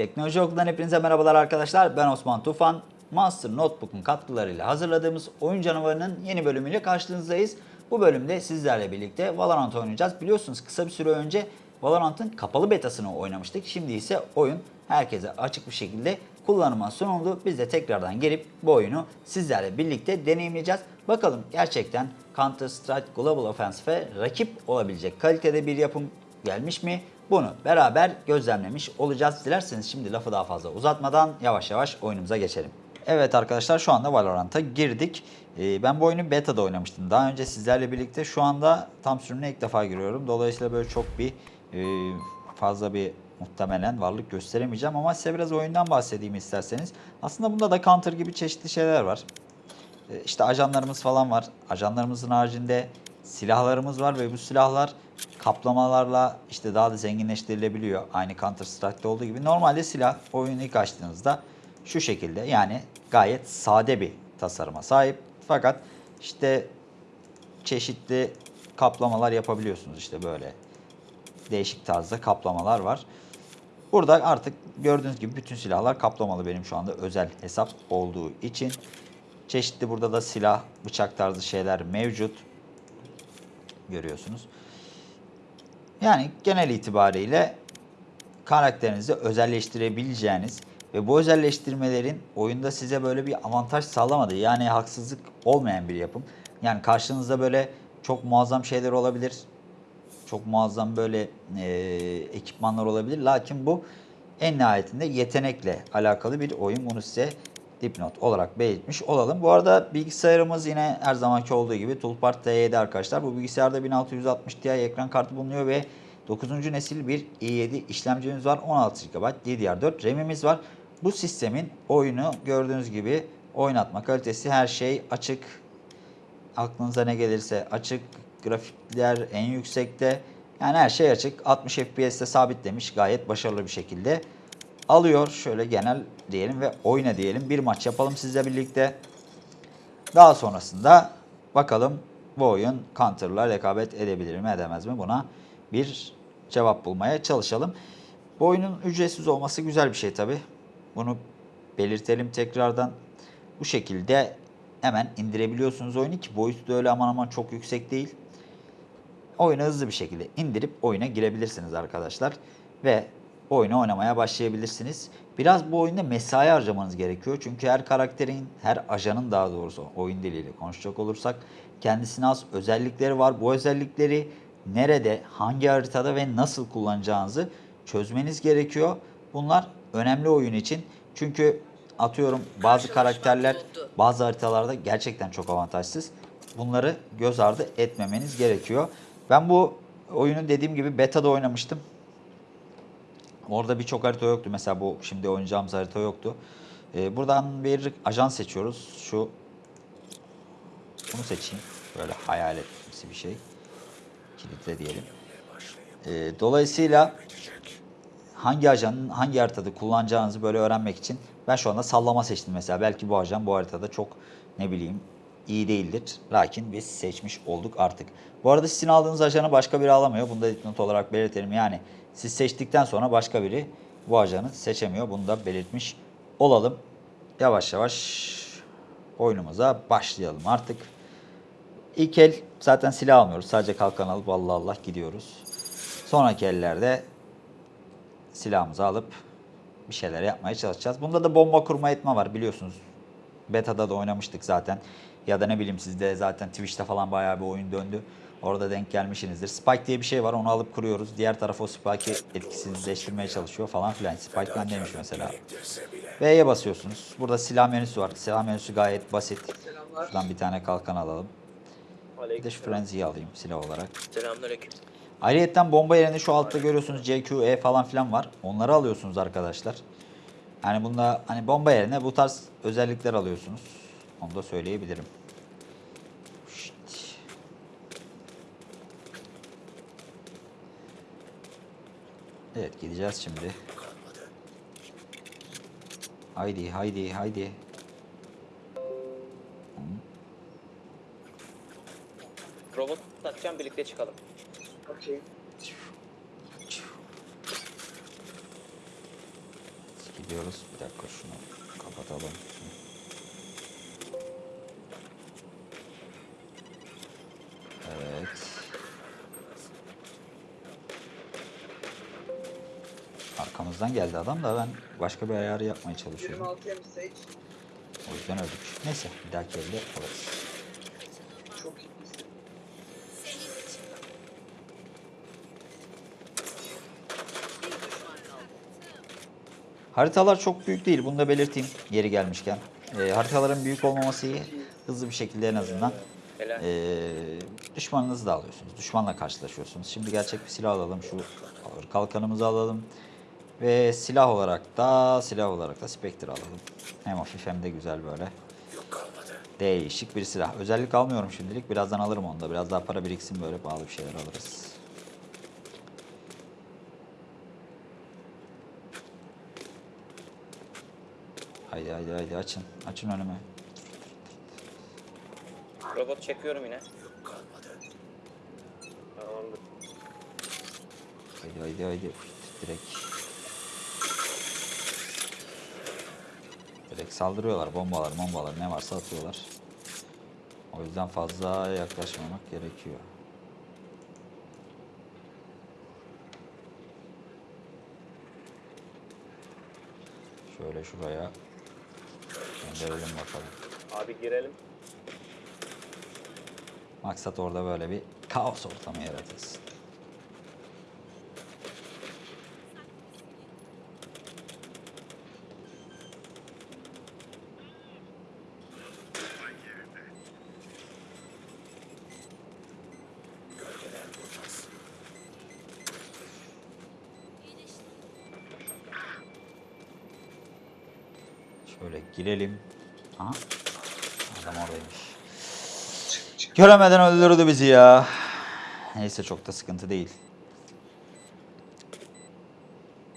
Teknoloji Okulu'dan hepinize merhabalar arkadaşlar. Ben Osman Tufan. Monster Notebook'un katkılarıyla hazırladığımız Oyun Canavarı'nın yeni bölümüyle karşınızdayız. Bu bölümde sizlerle birlikte Valorant oynayacağız. Biliyorsunuz kısa bir süre önce Valorant'ın kapalı betasını oynamıştık. Şimdi ise oyun herkese açık bir şekilde kullanıma sunuldu. Biz de tekrardan gelip bu oyunu sizlerle birlikte deneyimleyeceğiz. Bakalım gerçekten Counter Strike Global Offensive'e rakip olabilecek kalitede bir yapım gelmiş mi? Bunu beraber gözlemlemiş olacağız. Dilerseniz şimdi lafı daha fazla uzatmadan yavaş yavaş oyunumuza geçelim. Evet arkadaşlar şu anda Valorant'a girdik. Ee, ben bu oyunu beta'da oynamıştım. Daha önce sizlerle birlikte şu anda tam sürümüne ilk defa giriyorum. Dolayısıyla böyle çok bir e, fazla bir muhtemelen varlık gösteremeyeceğim ama size biraz oyundan bahsedeyim isterseniz. Aslında bunda da Counter gibi çeşitli şeyler var. E, İşte ajanlarımız falan var. Ajanlarımızın haricinde silahlarımız var ve bu silahlar kaplamalarla işte daha da zenginleştirilebiliyor. Aynı Counter Strike'da olduğu gibi. Normalde silah oyunu ilk açtığınızda şu şekilde yani gayet sade bir tasarıma sahip. Fakat işte çeşitli kaplamalar yapabiliyorsunuz işte böyle değişik tarzda kaplamalar var. Burada artık gördüğünüz gibi bütün silahlar kaplamalı benim şu anda özel hesap olduğu için. Çeşitli burada da silah, bıçak tarzı şeyler mevcut. Görüyorsunuz. Yani genel itibariyle karakterinizi özelleştirebileceğiniz ve bu özelleştirmelerin oyunda size böyle bir avantaj sağlamadığı yani haksızlık olmayan bir yapım. Yani karşınızda böyle çok muazzam şeyler olabilir. Çok muazzam böyle e, ekipmanlar olabilir. Lakin bu en nihayetinde yetenekle alakalı bir oyun. Bunu size dipnot olarak belirtmiş olalım. Bu arada bilgisayarımız yine her zamanki olduğu gibi Toolpart T7 arkadaşlar. Bu bilgisayarda 1660 Ti ekran kartı bulunuyor ve 9. nesil bir i7 işlemcimiz var. 16 GB DDR4 RAM'imiz var. Bu sistemin oyunu gördüğünüz gibi oynatma kalitesi her şey açık. Aklınıza ne gelirse açık. Grafikler en yüksekte. Yani her şey açık. 60 FPS'te sabitlemiş. Gayet başarılı bir şekilde alıyor. Şöyle genel diyelim ve oyna diyelim. Bir maç yapalım sizle birlikte. Daha sonrasında bakalım bu oyun Counter'la rekabet edebilir mi edemez mi buna bir cevap bulmaya çalışalım. Bu oyunun ücretsiz olması güzel bir şey tabi. Bunu belirtelim tekrardan. Bu şekilde hemen indirebiliyorsunuz oyunu ki boyutu da öyle aman aman çok yüksek değil. Oyunu hızlı bir şekilde indirip oyuna girebilirsiniz arkadaşlar. Ve oyunu oynamaya başlayabilirsiniz. Biraz bu oyunda mesai harcamanız gerekiyor. Çünkü her karakterin, her ajanın daha doğrusu oyun diliyle konuşacak olursak kendisine az özellikleri var. Bu özellikleri nerede, hangi haritada ve nasıl kullanacağınızı çözmeniz gerekiyor. Bunlar önemli oyun için. Çünkü atıyorum bazı karakterler bazı haritalarda gerçekten çok avantajsız. Bunları göz ardı etmemeniz gerekiyor. Ben bu oyunu dediğim gibi beta'da oynamıştım. Orada birçok harita yoktu. Mesela bu şimdi oynayacağımız harita yoktu. Ee, buradan bir ajan seçiyoruz. Şu bunu seçeyim. Böyle hayaletsi bir şey. Kilitle diyelim. Ee, dolayısıyla hangi ajanın hangi haritada kullanacağınızı böyle öğrenmek için ben şu anda sallama seçtim mesela. Belki bu ajan bu haritada çok ne bileyim iyi değildir. Lakin biz seçmiş olduk artık. Bu arada sizin aldığınız ajanı başka biri alamıyor. Bunu da dipnot olarak belirtelim. Yani siz seçtikten sonra başka biri bu ajanı seçemiyor. Bunu da belirtmiş olalım. Yavaş yavaş oyunumuza başlayalım artık. İlk el zaten silah almıyoruz. Sadece kalkan alıp Allah Allah gidiyoruz. Sonraki ellerde silahımızı alıp bir şeyler yapmaya çalışacağız. Bunda da bomba kurma etme var biliyorsunuz. Beta'da da oynamıştık zaten. Ya da ne bileyim sizde zaten Twitch'te falan bayağı bir oyun döndü. Orada denk gelmişsinizdir. Spike diye bir şey var onu alıp kuruyoruz. Diğer taraf o Spike'ı etkisizleştirmeye çalışıyor falan filan. Spike bendeymiş mesela. V'ye basıyorsunuz. Burada silah menüsü var. Silah menüsü gayet basit. Şuradan bir tane kalkan alalım. Bir de şu Frenzy'yi alayım silah olarak. Selamünaleyküm. Ayrıyeten bomba yerine şu altta görüyorsunuz CQ, E falan filan var. Onları alıyorsunuz arkadaşlar. Yani bunda hani bomba yerine bu tarz özellikler alıyorsunuz. Onu da söyleyebilirim. Evet gideceğiz şimdi. Haydi haydi haydi. Robot takacağım birlikte çıkalım. Okey. bekliyoruz. Bir dakika şunu kapatalım. Evet. Arkamızdan geldi adam da ben başka bir ayarı yapmaya çalışıyorum. 26 hem Sage. O yüzden öldük. Neyse bir dahaki elde alırız. Haritalar çok büyük değil. Bunu da belirteyim yeri gelmişken. Ee, haritaların büyük olmaması iyi. Hızlı bir şekilde en azından ee, düşmanınızı da alıyorsunuz. Düşmanla karşılaşıyorsunuz. Şimdi gerçek bir silah alalım. Şu ağır kalkanımızı alalım. Ve silah olarak da silah olarak da Spectre alalım. Hem hafif hem de güzel böyle. Değişik bir silah. Özellik almıyorum şimdilik. Birazdan alırım onu da. Biraz daha para biriksin böyle pahalı bir şeyler alırız. Haydi haydi haydi açın. Açın önümü. Robot çekiyorum yine. Haydi haydi haydi. Direkt. Direkt saldırıyorlar. Bombalar, bombalar ne varsa atıyorlar. O yüzden fazla yaklaşmamak gerekiyor. Şöyle şuraya gönderelim bakalım. Abi girelim. Maksat orada böyle bir kaos ortamı yaratılsın. Şöyle girelim. Aha. Adam oradaymış. Göremeden öldürdü bizi ya. Neyse çok da sıkıntı değil.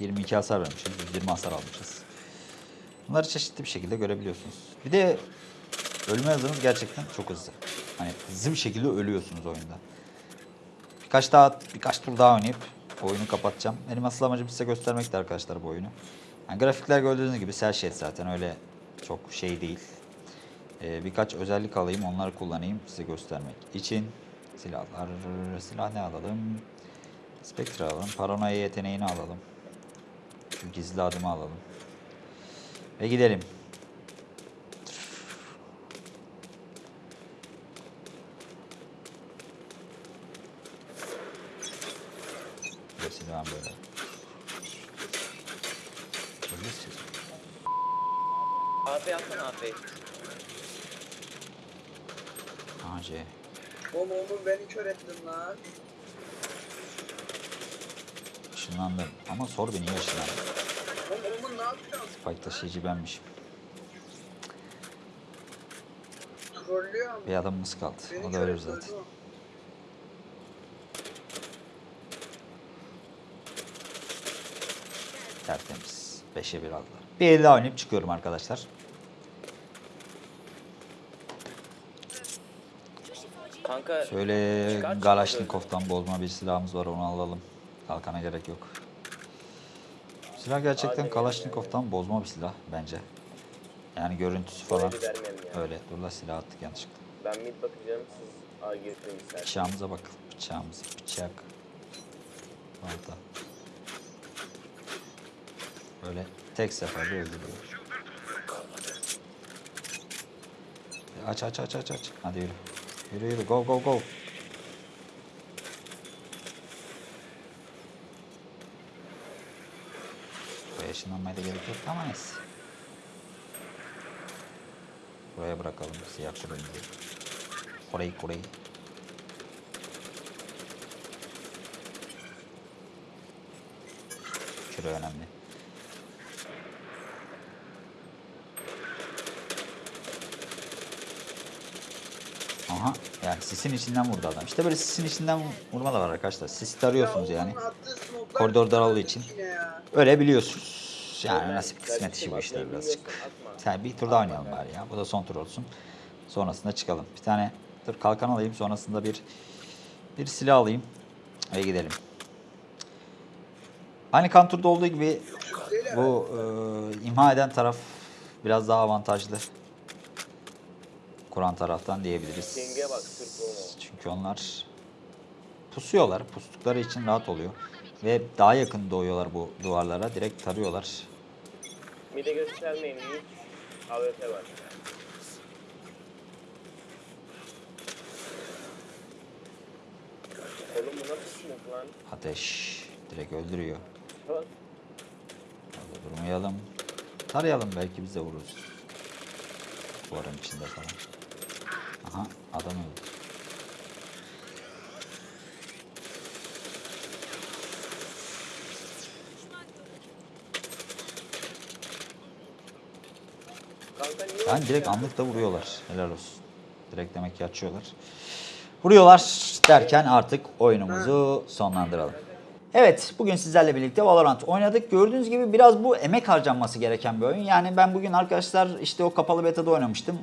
22 hasar vermişiz. 120 hasar almışız. Bunları çeşitli bir şekilde görebiliyorsunuz. Bir de ölme hızınız gerçekten çok hızlı. Hani hızlı bir şekilde ölüyorsunuz oyunda. Birkaç daha birkaç tur daha oynayıp oyunu kapatacağım. Benim asıl amacım size göstermekti arkadaşlar bu oyunu. Yani grafikler gördüğünüz gibi cel shade zaten öyle çok şey değil. Ee, birkaç özellik alayım, onları kullanayım size göstermek için. Silahlar, silah ne alalım? Spectre alalım, paranoya yeteneğini alalım. Şu gizli adımı alalım. Ve gidelim. Ve silahım böyle. Böyle siz- AP atsana AP. AC. Oğlum oğlum beni kör ettin lan. Işınlandım. Ama sor beni niye ışınlandım? Oğlum oğlum ne yapıyorsun? Spike taşıyıcı benmişim. Trollüyor ama. Bir adamımız kaldı. Beni O da ölür zaten. öldü o. Tertemiz. 5'e 1 aldılar. Bir el daha oynayıp çıkıyorum arkadaşlar. Kanka Şöyle Çıkar bozma bir silahımız var onu alalım. Kalkana gerek yok. Silah gerçekten Adem Kalaşnikov'tan bozma bir silah bence. Yani görüntüsü falan Öyle vermem ya. öyle. Dur la silah attık yanlışlıkla. Ben mid bakacağım siz A girin isterseniz. Bıçağımıza bak. Bıçağımız. Bıçak. Balta. Böyle tek seferde öldürüyor. Aç aç aç aç aç. Hadi yürü. Yürü yürü go go go. Buraya ışınlanmaya da gerek yok ama neyse. Buraya bırakalım siyah kulemizi. Orayı orayı. Küre önemli. Aha yani sisin içinden vurdu adam. İşte böyle sisin içinden vurma da var arkadaşlar. Sis tarıyorsunuz Ya yani. Koridor daraldığı için. Öyle biliyorsunuz. Yani Yani nasip kısmet işi bu işler birazcık. Sen bir tur daha oynayalım bari ya. Bu da son tur olsun. Sonrasında çıkalım. Bir tane dur kalkan alayım. Sonrasında bir bir silah alayım. Ve gidelim. Aynı kan turda olduğu gibi Bu e, imha eden taraf biraz daha avantajlı. Kuran taraftan diyebiliriz. Çünkü onlar pusuyorlar. Pustukları için rahat oluyor. Ve daha yakın doğuyorlar bu duvarlara. Direkt tarıyorlar. Mide göstermeyin hiç. AWP var. Oğlum bu nasıl smoke lan? Ateş direkt öldürüyor. Orada durmayalım. Tarayalım belki biz de vururuz. Duvarın içinde falan. Aha adam öldü. Niye Yani direkt anlıkta vuruyorlar. Helal olsun. Direkt demek ki açıyorlar. Vuruyorlar derken artık oyunumuzu sonlandıralım. Evet bugün sizlerle birlikte Valorant oynadık. Gördüğünüz gibi biraz bu emek harcanması gereken bir oyun. Yani ben bugün arkadaşlar işte o kapalı beta'da oynamıştım.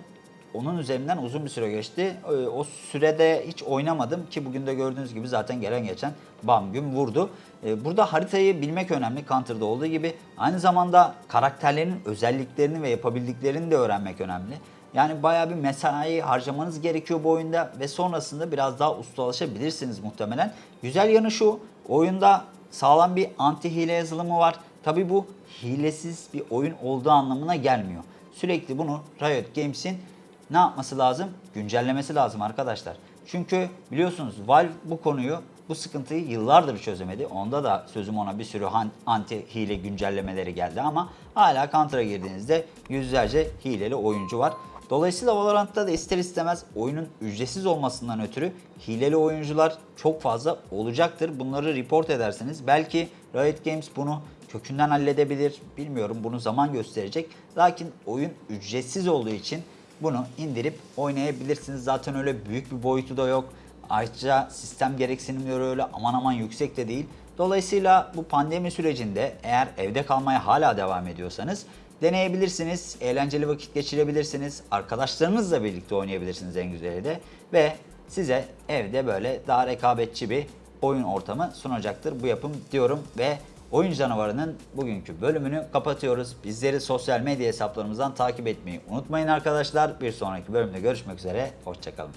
Onun üzerinden uzun bir süre geçti. Ee, O sürede hiç oynamadım ki bugün de gördüğünüz gibi zaten gelen geçen bam gün vurdu. Ee, Burada haritayı bilmek önemli Counter'da olduğu gibi. Aynı zamanda karakterlerin özelliklerini ve yapabildiklerini de öğrenmek önemli. Yani bayağı bir mesai harcamanız gerekiyor bu oyunda ve sonrasında biraz daha ustalaşabilirsiniz muhtemelen. Güzel yanı şu, oyunda sağlam bir anti hile yazılımı var. Tabi bu hilesiz bir oyun olduğu anlamına gelmiyor. Sürekli bunu Riot Games'in ne yapması lazım? Güncellemesi lazım arkadaşlar. Çünkü biliyorsunuz Valve bu konuyu, bu sıkıntıyı yıllardır çözemedi. Onda da sözüm ona bir sürü anti hile güncellemeleri geldi ama hala Counter'a girdiğinizde yüzlerce hileli oyuncu var. Dolayısıyla Valorant'ta da ister istemez oyunun ücretsiz olmasından ötürü hileli oyuncular çok fazla olacaktır. Bunları report edersiniz. Belki Riot Games bunu kökünden halledebilir. Bilmiyorum bunu zaman gösterecek. Lakin oyun ücretsiz olduğu için bunu indirip oynayabilirsiniz. Zaten öyle büyük bir boyutu da yok. Ayrıca sistem gereksinimleri öyle aman aman yüksek de değil. Dolayısıyla bu pandemi sürecinde eğer evde kalmaya hala devam ediyorsanız deneyebilirsiniz. Eğlenceli vakit geçirebilirsiniz. Arkadaşlarınızla birlikte oynayabilirsiniz en güzeli de. Ve size evde böyle daha rekabetçi bir oyun ortamı sunacaktır bu yapım diyorum ve Oyun Canavarı'nın bugünkü bölümünü kapatıyoruz. Bizleri sosyal medya hesaplarımızdan takip etmeyi unutmayın arkadaşlar. Bir sonraki bölümde görüşmek üzere. Hoşçakalın.